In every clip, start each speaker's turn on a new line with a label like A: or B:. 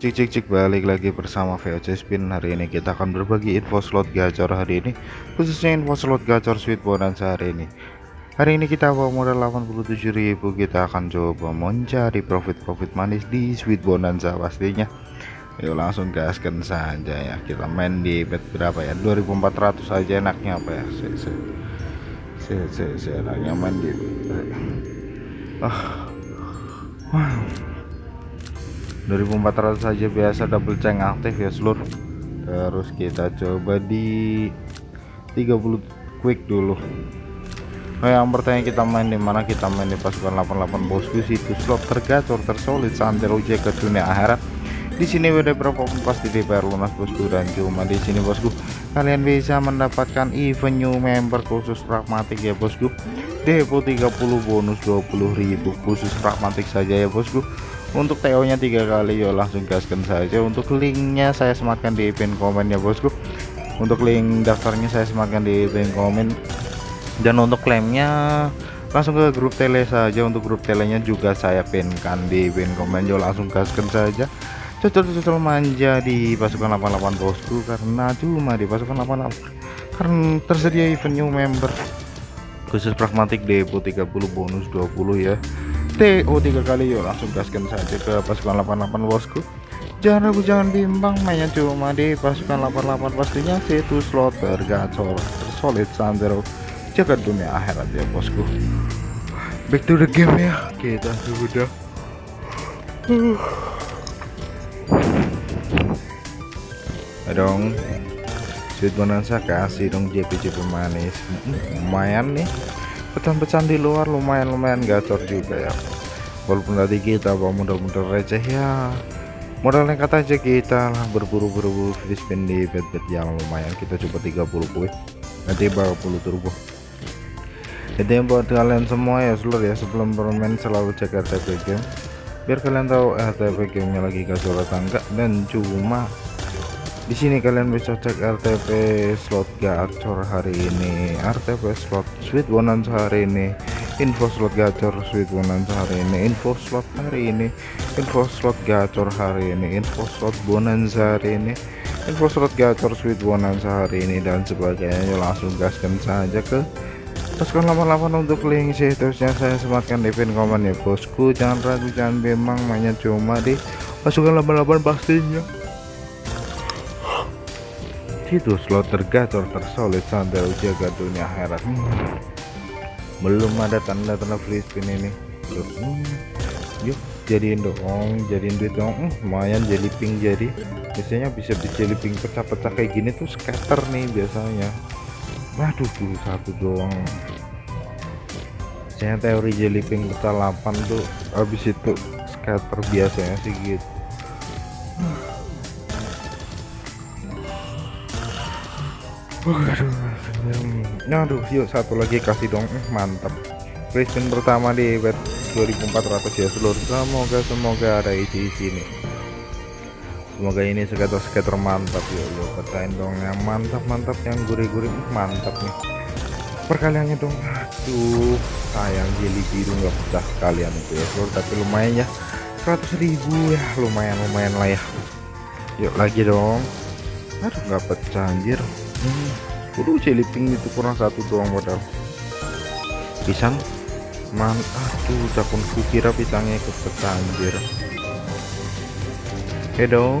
A: Cik cik cik balik lagi bersama VOC Spin. Hari ini kita akan berbagi info slot gacor hari ini Khususnya info slot gacor sweet bonanza hari ini. Hari ini kita bawa modal 87.000 Kita akan coba mencari profit-profit manis di sweet bonanza pastinya. Yuk langsung gaskan saja ya. Kita main di bet berapa ya? 2400 aja enaknya apa ya? Se se se se, se enaknya main di Ah. Wow 2400 saja biasa double ceng aktif ya seluruh terus kita coba di 30 quick dulu. Oh yang pertanyaan kita main di mana? Kita main di pasukan 88 bosku situ. Slot tergacor tersolid santero ke dunia akhirat. Di sini beda berapa pun pasti DPR lunas bosku dan cuma di sini bosku. Kalian bisa mendapatkan event new member khusus pragmatik ya bosku. Depo 30 bonus 20.000 khusus pragmatik saja ya bosku untuk TO nya tiga kali yuk langsung gaskan saja. Untuk linknya saya sematkan di pin komen ya bosku. Untuk link daftarnya saya sematkan di pin komen. Dan untuk klaimnya langsung ke grup tele saja. Untuk grup telenya juga saya pinkan di pin komen. Yuk langsung gaskan saja. Cocok-cocok manja di pasukan 88 bosku. Karena cuma di pasukan 88 karena tersedia event new member. Khusus pragmatik depo 30 bonus 20 ya TO tiga kali yuk langsung gaskan saja ke pasukan 88 bosku. Jangan ragu jangan bimbang mainnya cuma di pasukan 88 pastinya. Situ slot tergacor tersolid sandero. Jaga dunia akhirat ya bosku. Back to the game ya. Kita sudah. Dong. Sweet bonanza kasih dong JP-JP manis. Lumayan nih pecan-pecan di luar lumayan-lumayan gacor juga ya. Walaupun tadi kita bawa modal-modal receh ya. Modal nekat aja kita lah berburu-buru free spin di bet-bet yang lumayan. Kita coba 30 quick nanti bawa 10 turbo. Jadi buat kalian semua ya seluruh ya sebelum bermain selalu cek RTP game. Biar kalian tahu RTP gamenya lagi gacor atau enggak dan cuma di sini kalian bisa cek RTP slot gacor hari ini. RTP slot sweet bonanza hari ini. Info slot gacor sweet bonanza hari ini. Info slot hari ini. Info slot gacor hari ini. Info slot bonanza hari ini. Info slot gacor sweet bonanza hari ini dan sebagainya. Langsung gaskan saja ke pasukan 88 untuk link situsnya. Saya sematkan di pin komen ya bosku. Jangan ragu jangan memang mainnya cuma di pasukan 88 pastinya itu slot tergacor tersolid sandal jaga dunia akhirat. Hmm. belum ada tanda-tanda free spin ini. Hmm. yuk jadiin dong jadiin duit dong hmm, lumayan jadi ping jadi. Biasanya bisa jadi ping pecah-pecah kayak gini tuh scatter nih biasanya. Waduh tuh satu doang. Saya teori jelly ping pecah 8 tuh habis itu scatter biasanya sih gitu Waduh, aduh, yuk satu lagi kasih dong, eh, mantap. Kristen pertama di bet 2400 ya seluruh. Semoga semoga ada isi-isi ini. Semoga ini skater-skater mantap ya, yuk pecahin dong yang mantap mantap yang gurih-gurih mantap nih. Perkaliannya dong, aduh, sayang jeli biru nggak pecah kalian itu ya seluruh, tapi lumayan ya. 100 ribu ya lumayan lumayan lah ya. Yuk lagi dong. Aduh nggak pecah anjir hmm. Udah celiping itu kurang satu doang modal. Pisang? Man aduh cakun kukira pisangnya ikut anjir oke dong.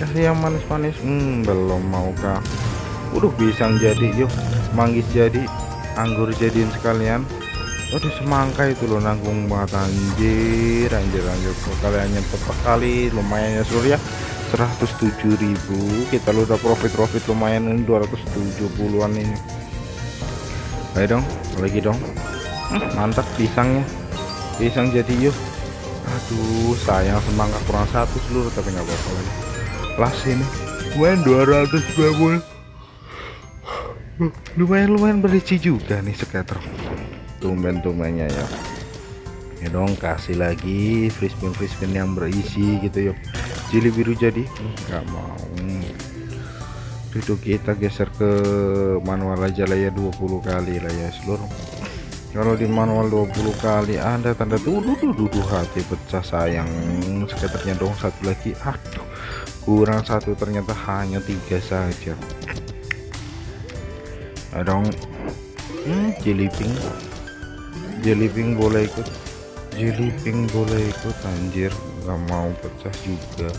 A: Kasih yang manis-manis? Hmm, belum mau kah udah pisang jadi yuk manggis jadi anggur jadiin sekalian. Waduh semangka itu loh nanggung banget. Anjir anjir anjir. Kalian tepat kali lumayan ya seluruh ya 107.000 kita udah profit profit lumayan ini 270-an ini. Ayo dong lagi dong. Mantap pisangnya pisang jadi yuk. Aduh sayang semangka kurang satu seluruh tapi nggak apa-apa lagi. Plus ini. Main 290 lumayan lumayan berisi juga nih skater tumben-tumbennya ya. Ya dong kasih lagi free spin yang berisi gitu yuk jeli biru jadi? Nggak mau. Itu kita geser ke manual aja lah ya 20 kali lah ya seluruh kalau di manual 20 kali ada tanda tuduh tuduh hati pecah sayang. Skaternya dong satu lagi. Aduh kurang satu ternyata hanya tiga saja. Ada dong. Hmm, jeliping. Jeliping boleh ikut jeliping boleh ikut anjir. Nggak mau pecah juga.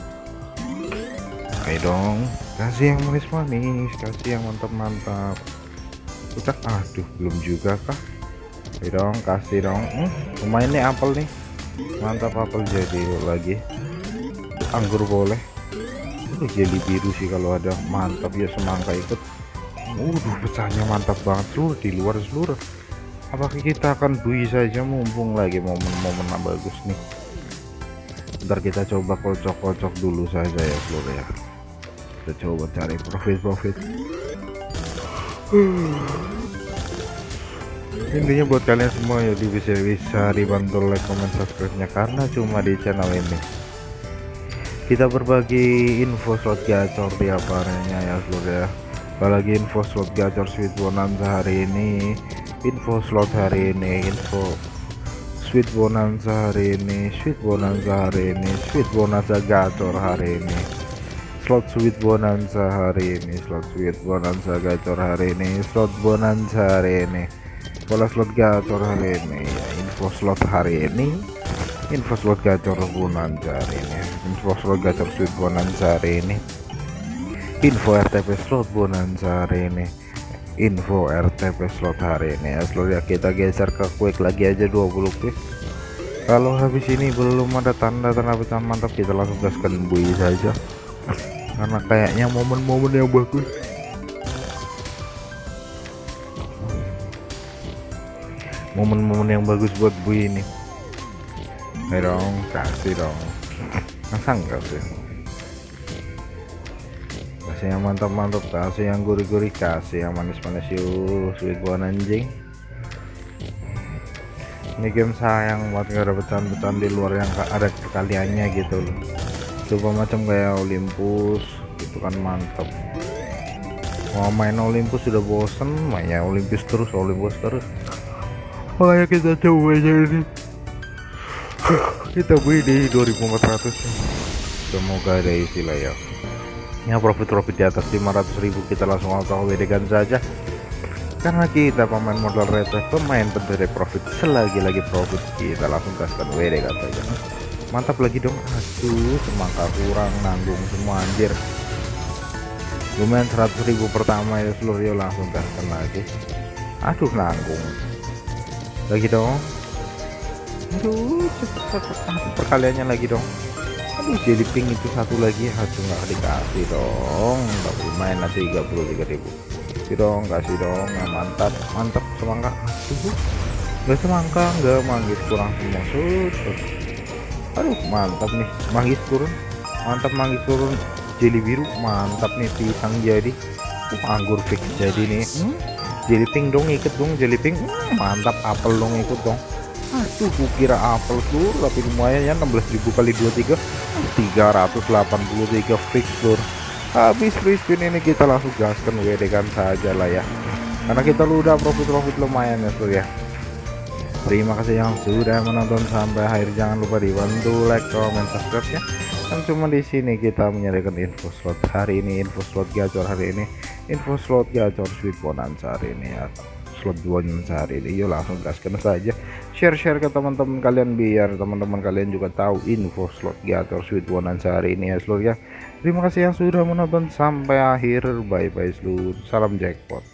A: Ayo dong. Kasih yang manis-manis. Kasih yang mantap-mantap. Udah aduh belum juga kah? Ayo dong kasih dong. Hmm, lumayan nih apel nih. Mantap apel jadi lagi. Anggur boleh. Udah jeli biru sih kalau ada mantap ya semangka ikut. Waduh pecahnya mantap banget seluruh di luar seluruh apakah kita akan bui saja mumpung lagi momen-momen bagus nih? Ntar kita coba kocok-kocok dulu saja ya seluruh ya. Kita coba cari profit-profit. Intinya buat kalian semua ya bisa bisa dibantu like comment subscribe nya karena cuma di channel ini. Kita berbagi info slot gacor tiap harinya ya seluruh ya. Apalagi info slot gacor sweet bonanza hari ini info slot hari ini info sweet bonanza hari ini sweet bonanza hari ini sweet bonanza gacor hari ini. Slot sweet bonanza hari ini slot sweet bonanza gacor hari ini slot bonanza hari ini. Pola slot gacor hari ini info slot hari ini info slot gacor bonanza hari ini. Info slot gacor sweet bonanza hari ini. Info RTP slot bonanza hari ini info RTP slot hari ini. Ya seluruh ya kita geser ke quick lagi aja 20 piece kalau habis ini belum ada tanda-tanda pecahan mantap kita langsung gaskan bui saja. Karena kayaknya momen-momen yang bagus. Momen-momen yang bagus buat bui ini. Ayo dong kasih dong. Masa enggak sih kasih yang mantap-mantap kasih yang gurih-gurih kasih yang manis-manis yuk sweet buah anjing. Ini game sayang buat gak ada pecahan-pecahan di luar yang ada kaliannya gitu loh. Coba macam kayak Olympus gitu kan mantap. Mau main Olympus sudah bosen mainnya Olympus terus Olympus terus. Makanya kita coba aja ini. Kita beli di 2400 semoga ada istilah ya ya profit-profit di atas 500.000 kita langsung auto WD kan saja. Karena kita pemain modal retro pemain pendiri profit selagi-lagi profit kita langsung kasihkan WD kan saja. Mantap lagi dong. Aduh semangka kurang nanggung semua anjir. Lumayan 100.000 pertama ya seluruh ya langsung kasihkan lagi. Aduh nanggung. Lagi dong. Aduh cepet cepet. Perkaliannya lagi dong aduh jadi pink itu satu lagi. Aduh nggak dikasih dong. Nggak main nanti 33.000 kasih dong kasih dong. Ya, mantap mantap semangka. Aduh nggak semangka nggak. Manggis kurang semua. Sud. aduh mantap nih. Manggis turun. Mantap manggis turun. Jeli biru mantap nih pisang jadi. Uh, anggur fix jadi nih. Hmm? jeli pink dong ikut dong jeli pink hmm, mantap apel dong ikut dong aduh kukira apel seluruh tapi lumayan ya 16.000 kali 23 383 fix habis free spin ini kita langsung gaskan WD kan saja lah ya. Karena kita lu udah profit-profit lumayan ya sur ya. Terima kasih yang sudah menonton sampai akhir. Jangan lupa dibantu like comment subscribe ya. Kan cuma di sini kita menyediakan info slot hari ini info slot gacor hari ini info slot gacor sweet bonanza hari ini ya slot bonus hari ini. Yuk langsung gaskan saja. Share-share ke teman-teman kalian biar teman-teman kalian juga tahu info slot gator sweet bonus hari ini ya seluruh ya. Terima kasih yang sudah menonton. Sampai akhir. Bye bye seluruh salam jackpot